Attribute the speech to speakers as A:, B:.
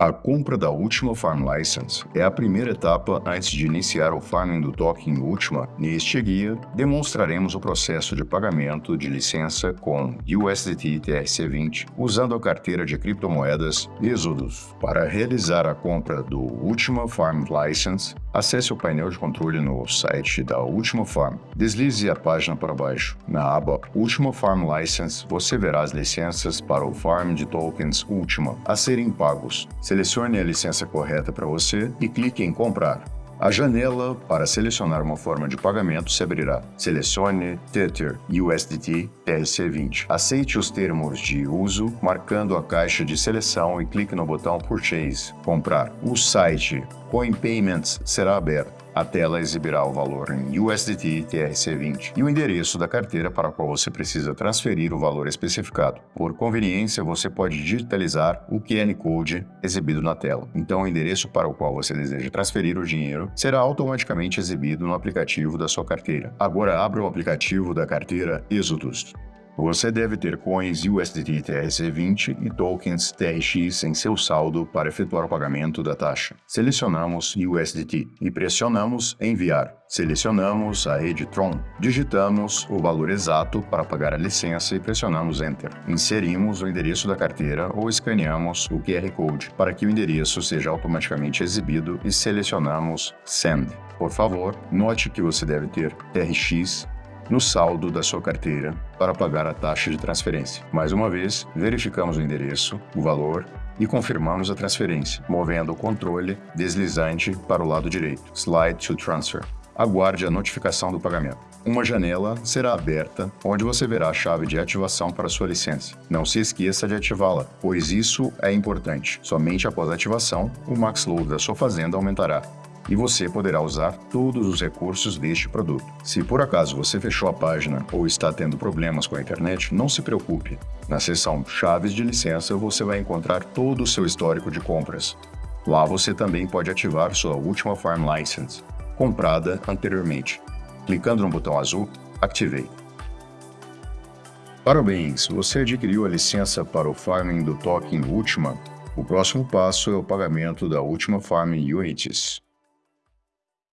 A: A compra da Ultima Farm License é a primeira etapa antes de iniciar o farming do token Ultima. Neste guia, demonstraremos o processo de pagamento de licença com USDT TRC20 usando a carteira de criptomoedas Exodus. Para realizar a compra do Ultima Farm License, acesse o painel de controle no site da Ultima Farm. Deslize a página para baixo. Na aba Ultima Farm License, você verá as licenças para o farm de tokens Ultima a serem pagos. Selecione a licença correta para você e clique em Comprar. A janela para selecionar uma forma de pagamento se abrirá. Selecione Tether USDT TRC20. Aceite os termos de uso marcando a caixa de seleção e clique no botão Purchase, comprar. O site Coin Payments será aberto. A tela exibirá o valor em USDT TRC20 e o endereço da carteira para a qual você precisa transferir o valor especificado. Por conveniência, você pode digitalizar o QR Code exibido na tela. Então, o endereço para o qual você deseja transferir o dinheiro será automaticamente exibido no aplicativo da sua carteira. Agora, abra o aplicativo da carteira Exodus. Você deve ter coins USDT TRC20 e tokens TRX em seu saldo para efetuar o pagamento da taxa. Selecionamos USDT e pressionamos Enviar. Selecionamos a rede Tron, digitamos o valor exato para pagar a licença e pressionamos Enter. Inserimos o endereço da carteira ou escaneamos o QR Code para que o endereço seja automaticamente exibido e selecionamos Send. Por favor, note que você deve ter TRX no saldo da sua carteira para pagar a taxa de transferência. Mais uma vez, verificamos o endereço, o valor e confirmamos a transferência, movendo o controle deslizante para o lado direito, Slide to Transfer. Aguarde a notificação do pagamento. Uma janela será aberta onde você verá a chave de ativação para sua licença. Não se esqueça de ativá-la, pois isso é importante. Somente após a ativação, o max load da sua fazenda aumentará e você poderá usar todos os recursos deste produto. Se por acaso você fechou a página ou está tendo problemas com a internet, não se preocupe. Na seção Chaves de licença você vai encontrar todo o seu histórico de compras. Lá você também pode ativar sua última Farm License, comprada anteriormente. Clicando no botão azul, Activate. Parabéns, você adquiriu a licença para o farming do token Ultima. O próximo passo é o pagamento da Ultima Farming Units.